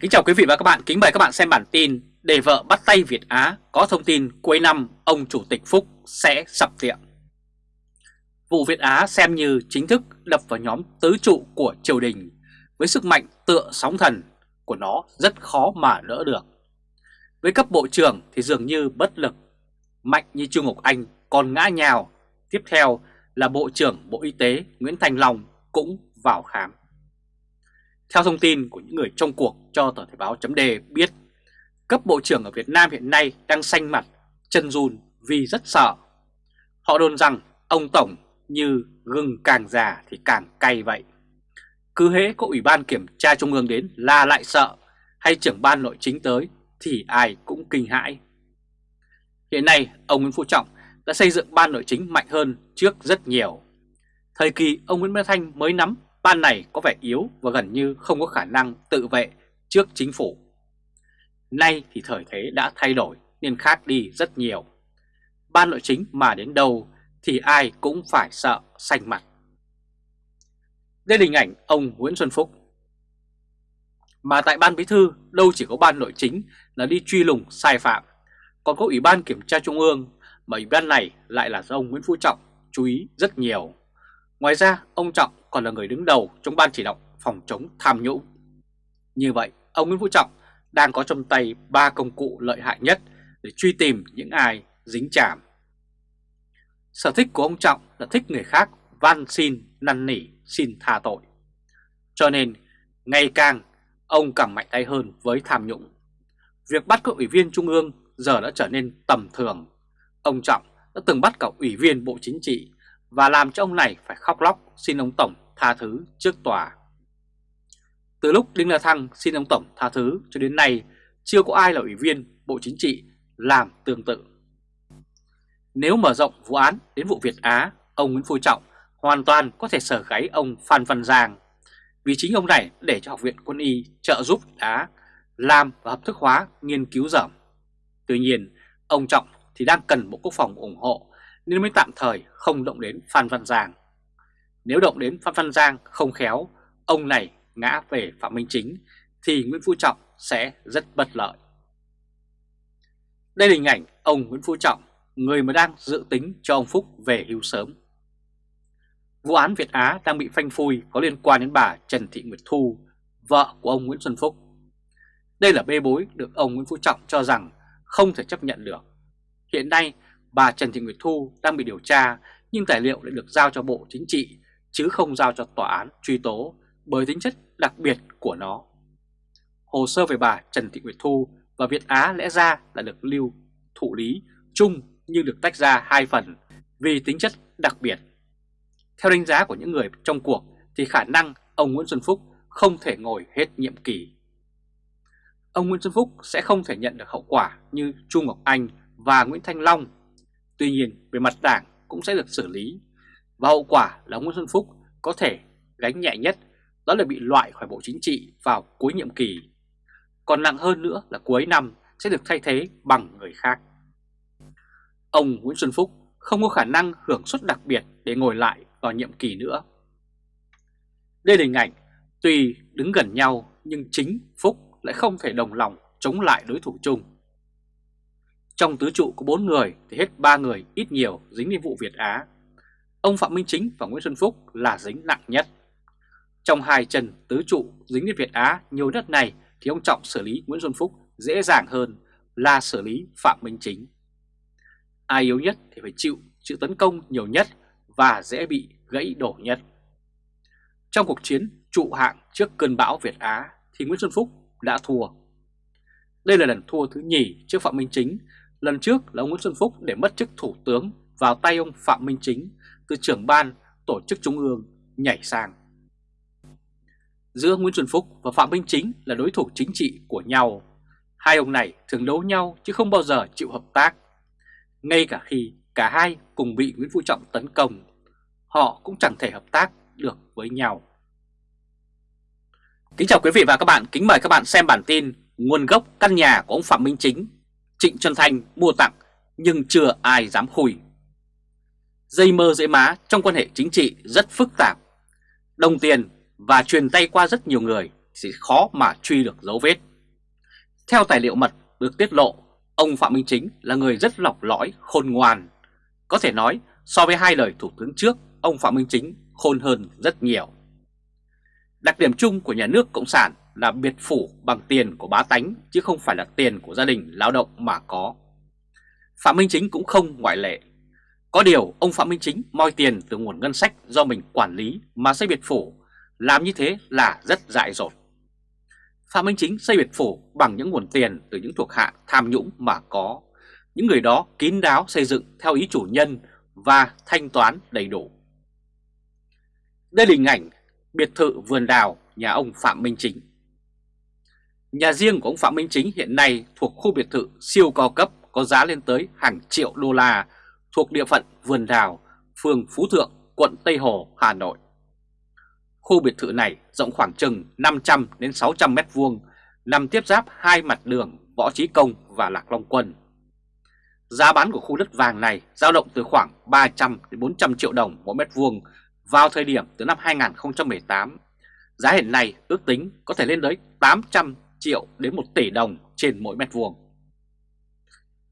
Kính chào quý vị và các bạn, kính mời các bạn xem bản tin Để vợ bắt tay Việt Á có thông tin cuối năm ông Chủ tịch Phúc sẽ sập tiệm. Vụ Việt Á xem như chính thức đập vào nhóm tứ trụ của triều đình. Với sức mạnh tựa sóng thần của nó rất khó mà đỡ được. Với cấp bộ trưởng thì dường như bất lực. Mạnh như Trương Ngọc Anh còn ngã nhào. Tiếp theo là Bộ trưởng Bộ Y tế Nguyễn Thành Long cũng vào khám theo thông tin của những người trong cuộc cho tờ Thời báo chấm đề biết, cấp bộ trưởng ở Việt Nam hiện nay đang xanh mặt, chân run vì rất sợ. Họ đồn rằng ông Tổng như gừng càng già thì càng cay vậy. Cứ hễ có Ủy ban Kiểm tra Trung ương đến là lại sợ, hay trưởng ban nội chính tới thì ai cũng kinh hãi. Hiện nay, ông Nguyễn Phú Trọng đã xây dựng ban nội chính mạnh hơn trước rất nhiều. Thời kỳ ông Nguyễn Văn Thanh mới nắm ban này có vẻ yếu và gần như không có khả năng tự vệ trước chính phủ. Nay thì thời thế đã thay đổi nên khác đi rất nhiều. Ban nội chính mà đến đâu thì ai cũng phải sợ xanh mặt. Đây là hình ảnh ông Nguyễn Xuân Phúc. Mà tại ban bí thư đâu chỉ có ban nội chính là đi truy lùng sai phạm, còn có ủy ban kiểm tra trung ương mà ủy ban này lại là do ông Nguyễn Phú Trọng chú ý rất nhiều. Ngoài ra, ông Trọng còn là người đứng đầu trong ban chỉ đạo phòng chống tham nhũng. Như vậy, ông Nguyễn Phú Trọng đang có trong tay ba công cụ lợi hại nhất để truy tìm những ai dính chạm. Sở thích của ông Trọng là thích người khác van xin, năn nỉ, xin tha tội. Cho nên, ngày càng ông càng mạnh tay hơn với tham nhũng. Việc bắt các ủy viên trung ương giờ đã trở nên tầm thường. Ông Trọng đã từng bắt cả ủy viên Bộ Chính trị và làm cho ông này phải khóc lóc xin ông Tổng tha thứ trước tòa. Từ lúc Đinh La Thăng xin ông Tổng tha thứ cho đến nay chưa có ai là ủy viên Bộ Chính trị làm tương tự. Nếu mở rộng vụ án đến vụ Việt Á, ông Nguyễn Phú Trọng hoàn toàn có thể sở gáy ông Phan Văn Giang vì chính ông này để cho Học viện Quân y trợ giúp đá làm và hợp thức hóa nghiên cứu dởm. Tuy nhiên, ông Trọng thì đang cần Bộ Quốc phòng ủng hộ nên mới tạm thời không động đến Phan Văn Giang. Nếu động đến Phan Văn Giang không khéo, ông này ngã về Phạm Minh Chính thì Nguyễn Phú Trọng sẽ rất bất lợi. Đây là hình ảnh ông Nguyễn Phú Trọng, người mà đang dự tính cho ông Phúc về hưu sớm. Vụ án Việt Á đang bị phanh phui có liên quan đến bà Trần Thị Nguyệt Thu, vợ của ông Nguyễn Xuân Phúc. Đây là bê bối được ông Nguyễn Phú Trọng cho rằng không thể chấp nhận được. Hiện nay, bà Trần Thị Nguyệt Thu đang bị điều tra, nhưng tài liệu lại được giao cho Bộ Chính trị, chứ không giao cho tòa án truy tố bởi tính chất đặc biệt của nó. Hồ sơ về bà Trần Thị Nguyệt Thu và Việt Á lẽ ra là được lưu thụ lý chung nhưng được tách ra hai phần vì tính chất đặc biệt. Theo đánh giá của những người trong cuộc thì khả năng ông Nguyễn Xuân Phúc không thể ngồi hết nhiệm kỳ. Ông Nguyễn Xuân Phúc sẽ không thể nhận được hậu quả như Chu Ngọc Anh và Nguyễn Thanh Long Tuy nhiên, về mặt đảng cũng sẽ được xử lý và hậu quả là Nguyễn Xuân Phúc có thể gánh nhẹ nhất, đó là bị loại khỏi Bộ Chính trị vào cuối nhiệm kỳ. Còn nặng hơn nữa là cuối năm sẽ được thay thế bằng người khác. Ông Nguyễn Xuân Phúc không có khả năng hưởng suất đặc biệt để ngồi lại vào nhiệm kỳ nữa. Đây là hình ảnh, tuy đứng gần nhau, nhưng chính Phúc lại không thể đồng lòng chống lại đối thủ chung. Trong tứ trụ có 4 người, thì hết 3 người, ít nhiều, dính đến vụ Việt Á. Ông Phạm Minh Chính và Nguyễn Xuân Phúc là dính nặng nhất. Trong hai chân tứ trụ dính đến Việt Á nhiều đất này, thì ông Trọng xử lý Nguyễn Xuân Phúc dễ dàng hơn là xử lý Phạm Minh Chính. Ai yếu nhất thì phải chịu chịu tấn công nhiều nhất và dễ bị gãy đổ nhất. Trong cuộc chiến trụ hạng trước cơn bão Việt Á, thì Nguyễn Xuân Phúc đã thua. Đây là lần thua thứ nhì trước Phạm Minh Chính Lần trước là ông Nguyễn Xuân Phúc để mất chức thủ tướng vào tay ông Phạm Minh Chính từ trưởng ban tổ chức trung ương nhảy sang. Giữa Nguyễn Xuân Phúc và Phạm Minh Chính là đối thủ chính trị của nhau. Hai ông này thường đấu nhau chứ không bao giờ chịu hợp tác. Ngay cả khi cả hai cùng bị Nguyễn Phú Trọng tấn công, họ cũng chẳng thể hợp tác được với nhau. Kính chào quý vị và các bạn, kính mời các bạn xem bản tin Nguồn gốc căn nhà của ông Phạm Minh Chính Trịnh Xuân Thanh mua tặng nhưng chưa ai dám khui. Dây mơ dễ má trong quan hệ chính trị rất phức tạp. Đồng tiền và truyền tay qua rất nhiều người thì khó mà truy được dấu vết. Theo tài liệu mật được tiết lộ, ông Phạm Minh Chính là người rất lọc lõi, khôn ngoan. Có thể nói, so với hai lời thủ tướng trước, ông Phạm Minh Chính khôn hơn rất nhiều. Đặc điểm chung của nhà nước Cộng sản là biệt phủ bằng tiền của bá tánh chứ không phải là tiền của gia đình lao động mà có. Phạm Minh Chính cũng không ngoại lệ. Có điều ông Phạm Minh Chính moi tiền từ nguồn ngân sách do mình quản lý mà xây biệt phủ, làm như thế là rất dại dột. Phạm Minh Chính xây biệt phủ bằng những nguồn tiền từ những thuộc hạ tham nhũng mà có. Những người đó kín đáo xây dựng theo ý chủ nhân và thanh toán đầy đủ. Đây là hình ảnh biệt thự vườn đào nhà ông Phạm Minh Chính. Nhà riêng của ông Phạm Minh Chính hiện nay thuộc khu biệt thự siêu cao cấp có giá lên tới hàng triệu đô la thuộc địa phận Vườn Đào, phường Phú Thượng, quận Tây Hồ, Hà Nội. Khu biệt thự này rộng khoảng chừng 500 đến 600 mét vuông, nằm tiếp giáp hai mặt đường Võ Trí Công và Lạc Long Quân. Giá bán của khu đất vàng này dao động từ khoảng 300 đến 400 triệu đồng mỗi mét vuông vào thời điểm từ năm 2018. Giá hiện nay ước tính có thể lên tới 800 triệu đến 1 tỷ đồng trên mỗi mét vuông.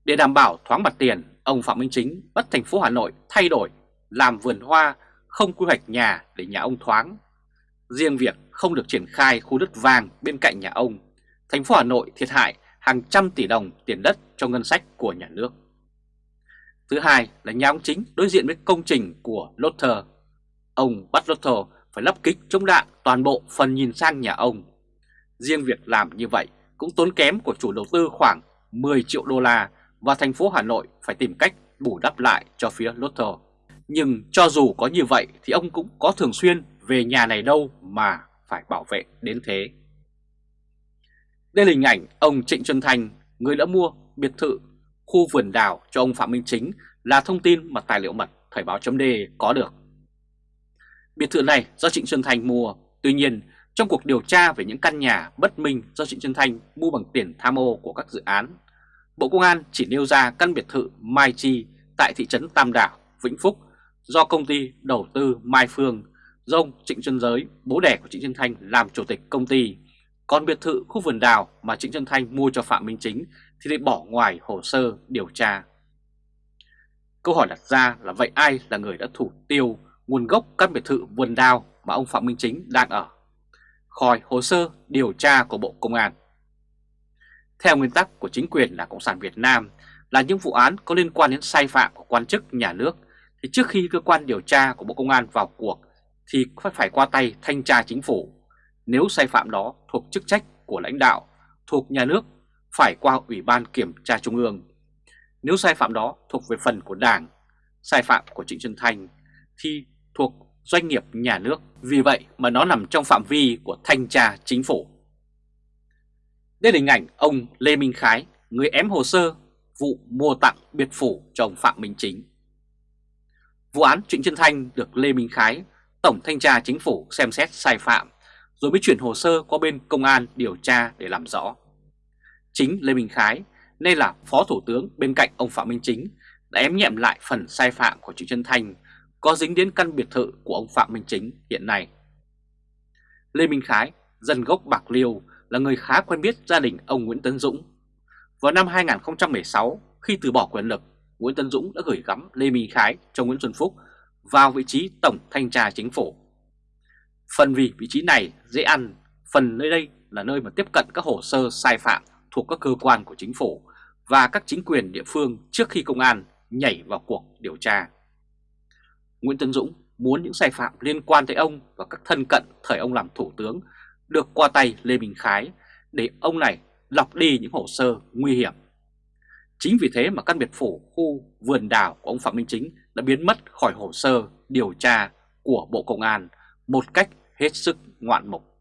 Để đảm bảo thoáng mặt tiền, ông Phạm Minh Chính bắt thành phố Hà Nội thay đổi, làm vườn hoa, không quy hoạch nhà để nhà ông thoáng. Riêng việc không được triển khai khu đất vàng bên cạnh nhà ông, thành phố Hà Nội thiệt hại hàng trăm tỷ đồng tiền đất cho ngân sách của nhà nước. Thứ hai là nhà ông Chính đối diện với công trình của Lotter. Ông bắt Lotter phải lắp kích chống đạn toàn bộ phần nhìn sang nhà ông. Riêng việc làm như vậy cũng tốn kém của chủ đầu tư khoảng 10 triệu đô la và thành phố Hà Nội phải tìm cách bù đắp lại cho phía Lotto. Nhưng cho dù có như vậy thì ông cũng có thường xuyên về nhà này đâu mà phải bảo vệ đến thế. Đây là hình ảnh ông Trịnh Xuân Thành người đã mua biệt thự khu vườn đào cho ông Phạm Minh Chính là thông tin mà tài liệu mật Thời báo chấm có được. Biệt thự này do Trịnh Xuân Thành mua, tuy nhiên trong cuộc điều tra về những căn nhà bất minh do Trịnh Xuân Thanh mua bằng tiền tham ô của các dự án, Bộ Công an chỉ nêu ra căn biệt thự Mai Chi tại thị trấn Tam Đảo, Vĩnh Phúc do công ty đầu tư Mai Phương do ông Trịnh Xuân Giới, bố đẻ của Trịnh Xuân Thanh làm chủ tịch công ty. Còn biệt thự khu vườn đào mà Trịnh Xuân Thanh mua cho Phạm Minh Chính thì lại bỏ ngoài hồ sơ điều tra. Câu hỏi đặt ra là vậy ai là người đã thủ tiêu nguồn gốc căn biệt thự vườn đào mà ông Phạm Minh Chính đang ở? Khỏi hồ sơ điều tra của Bộ Công an. Theo nguyên tắc của chính quyền là Cộng sản Việt Nam là những vụ án có liên quan đến sai phạm của quan chức nhà nước thì trước khi cơ quan điều tra của Bộ Công an vào cuộc thì phải qua tay thanh tra chính phủ. Nếu sai phạm đó thuộc chức trách của lãnh đạo, thuộc nhà nước phải qua Ủy ban Kiểm tra Trung ương. Nếu sai phạm đó thuộc về phần của Đảng, sai phạm của Trịnh Xuân Thanh thì thuộc doanh nghiệp nhà nước. Vì vậy mà nó nằm trong phạm vi của thanh tra chính phủ. Đây là hình ảnh ông Lê Minh Khái, người ém hồ sơ vụ mua tặng biệt phủ cho ông Phạm Minh Chính. Vụ án Trịnh Xuân Thanh được Lê Minh Khái, Tổng Thanh tra Chính phủ xem xét sai phạm, rồi mới chuyển hồ sơ qua bên công an điều tra để làm rõ. Chính Lê Minh Khái, nay là Phó Thủ tướng bên cạnh ông Phạm Minh Chính, đã ém nhẹm lại phần sai phạm của Trịnh Xuân Thanh có dính đến căn biệt thự của ông Phạm Minh Chính hiện nay. Lê Minh Khái, dân gốc Bạc Liêu, là người khá quen biết gia đình ông Nguyễn Tấn Dũng. Vào năm 2016, khi từ bỏ quyền lực, Nguyễn Tấn Dũng đã gửi gắm Lê Minh Khái cho Nguyễn Xuân Phúc vào vị trí Tổng Thanh tra Chính phủ. Phần vì vị trí này dễ ăn, phần nơi đây là nơi mà tiếp cận các hồ sơ sai phạm thuộc các cơ quan của chính phủ và các chính quyền địa phương trước khi công an nhảy vào cuộc điều tra. Nguyễn Tân Dũng muốn những sai phạm liên quan tới ông và các thân cận thời ông làm thủ tướng được qua tay Lê Minh Khái để ông này lọc đi những hồ sơ nguy hiểm. Chính vì thế mà căn biệt phủ khu vườn đảo của ông Phạm Minh Chính đã biến mất khỏi hồ sơ điều tra của Bộ Công an một cách hết sức ngoạn mục.